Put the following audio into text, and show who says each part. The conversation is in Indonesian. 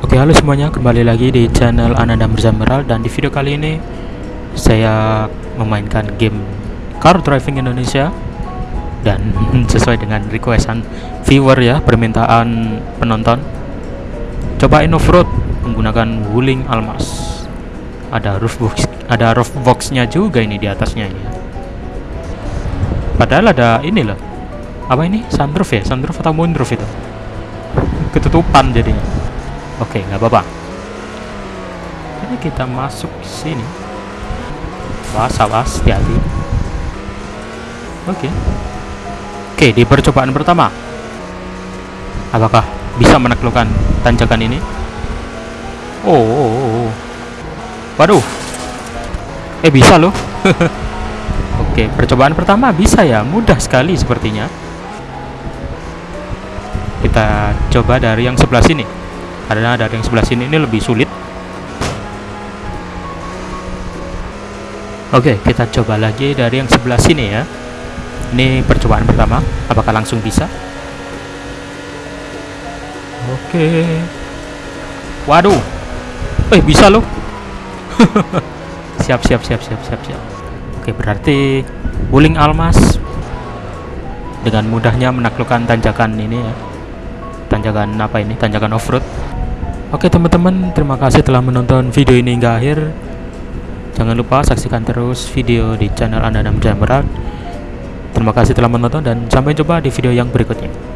Speaker 1: Oke halo semuanya. Kembali lagi di channel Ananda Mirzameral dan di video kali ini saya memainkan game Car Driving Indonesia. Dan sesuai dengan requestan viewer ya permintaan penonton. Cobain off-road menggunakan Wuling Almas. Ada roof box ada roof boxnya juga ini di atasnya ini ya. padahal ada ini loh. Apa ini? Sunroof ya? Sunroof atau moonroof itu? Ketutupan jadinya Oke, nggak apa-apa. Ini kita masuk sini. Was, awas, hati-hati. Oke. Oke, di percobaan pertama. Apakah bisa menaklukkan tanjakan ini? Oh, oh, oh, oh. Waduh. Eh, bisa loh. Oke, percobaan pertama bisa ya. Mudah sekali sepertinya. Kita coba dari yang sebelah sini karena dari yang sebelah sini ini lebih sulit. Oke kita coba lagi dari yang sebelah sini ya. Ini percobaan pertama apakah langsung bisa? Oke. Waduh. Eh bisa loh. Siap siap siap siap siap siap. Oke berarti Wuling Almas Dengan mudahnya menaklukkan tanjakan ini ya. Tanjakan apa ini? Tanjakan off-road Oke teman-teman, terima kasih telah menonton video ini hingga akhir. Jangan lupa saksikan terus video di channel Anda Jam Berat. Terima kasih telah menonton dan sampai jumpa di video yang berikutnya.